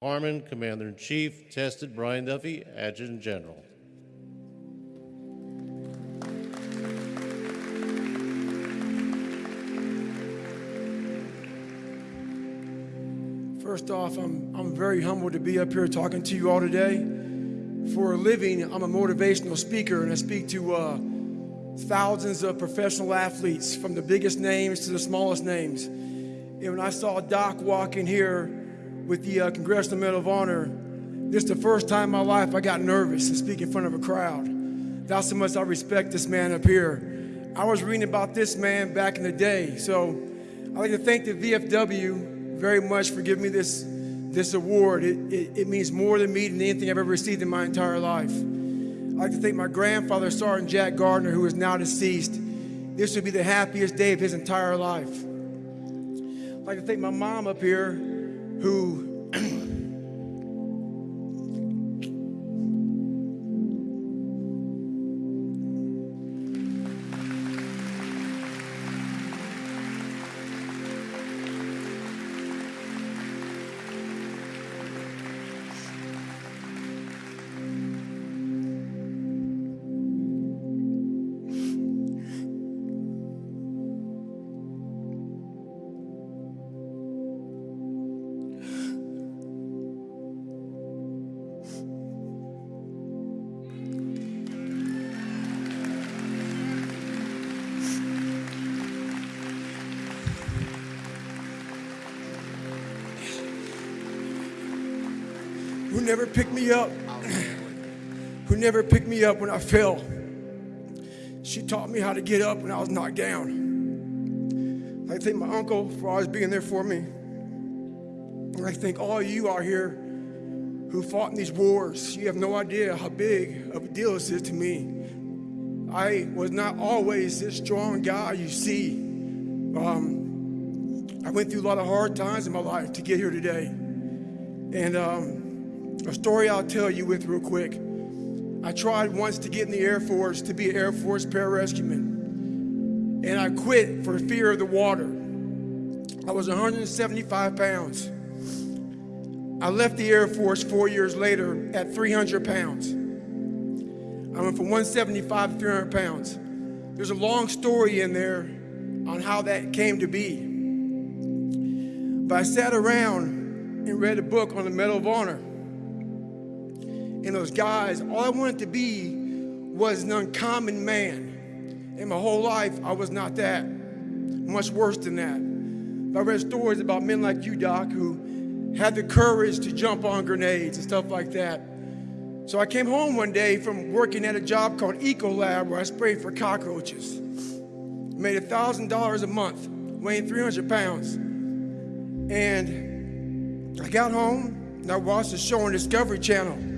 Harmon, Commander-in-Chief, Tested Brian Duffy, Adjutant General. First off, I'm, I'm very humbled to be up here talking to you all today. For a living, I'm a motivational speaker and I speak to uh, thousands of professional athletes from the biggest names to the smallest names. And when I saw Doc walk in here with the uh, Congressional Medal of Honor, this is the first time in my life I got nervous to speak in front of a crowd. That's how much I respect this man up here. I was reading about this man back in the day, so I'd like to thank the VFW very much for giving me this, this award. It, it, it means more to me than anything I've ever received in my entire life. I'd like to thank my grandfather, Sergeant Jack Gardner, who is now deceased. This would be the happiest day of his entire life. I'd like to thank my mom up here, who who never picked me up, who never picked me up when I fell. She taught me how to get up when I was knocked down. I thank my uncle for always being there for me. And I thank all you out here who fought in these wars. You have no idea how big of a deal this is to me. I was not always this strong guy you see. Um, I went through a lot of hard times in my life to get here today. And um, a story I'll tell you with real quick. I tried once to get in the Air Force to be an Air Force pararescueman. And I quit for fear of the water. I was 175 pounds. I left the Air Force four years later at 300 pounds. I went from 175 to 300 pounds. There's a long story in there on how that came to be. But I sat around and read a book on the Medal of Honor. And those guys, all I wanted to be was an uncommon man. And my whole life, I was not that. Much worse than that. But I read stories about men like you, Doc, who had the courage to jump on grenades and stuff like that. So I came home one day from working at a job called Ecolab where I sprayed for cockroaches. Made $1,000 a month, weighing 300 pounds. And I got home and I watched a show on Discovery Channel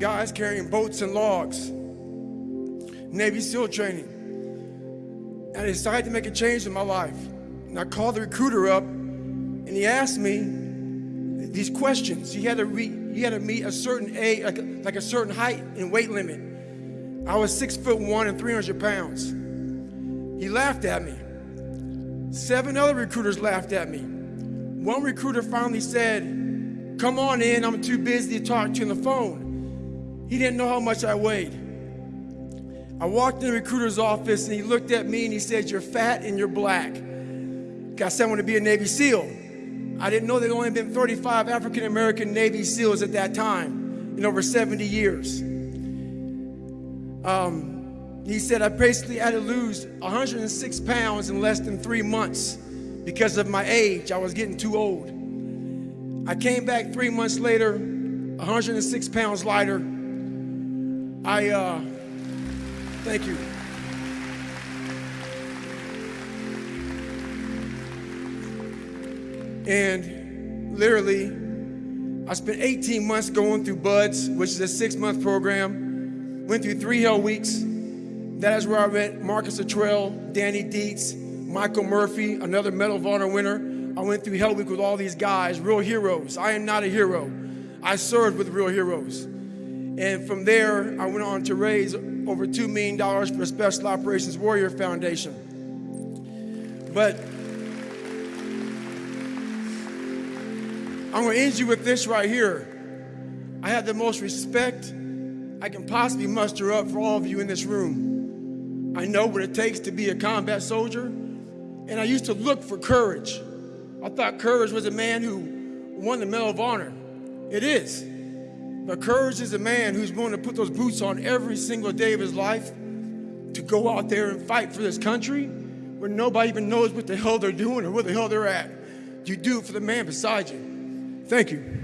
guys carrying boats and logs, Navy SEAL training. And I decided to make a change in my life. And I called the recruiter up and he asked me these questions. He had to, re, he had to meet a certain age, like a, like a certain height and weight limit. I was six foot one and 300 pounds. He laughed at me. Seven other recruiters laughed at me. One recruiter finally said, come on in, I'm too busy to talk to you on the phone. He didn't know how much I weighed. I walked in the recruiter's office and he looked at me and he said, you're fat and you're black. I want to be a Navy SEAL. I didn't know there'd only been 35 African American Navy SEALs at that time in over 70 years. Um, he said I basically had to lose 106 pounds in less than three months because of my age. I was getting too old. I came back three months later, 106 pounds lighter. I, uh, thank you. And literally, I spent 18 months going through BUD/S, which is a six month program. Went through three hell weeks. That is where I met Marcus Luttrell, Danny Dietz, Michael Murphy, another Medal of Honor winner. I went through Hell Week with all these guys, real heroes. I am not a hero. I served with real heroes. And from there, I went on to raise over $2 million for Special Operations Warrior Foundation. But I'm going to end you with this right here. I have the most respect I can possibly muster up for all of you in this room. I know what it takes to be a combat soldier, and I used to look for courage. I thought courage was a man who won the Medal of Honor. It is. But courage is a man who's willing to put those boots on every single day of his life to go out there and fight for this country where nobody even knows what the hell they're doing or where the hell they're at. You do it for the man beside you. Thank you.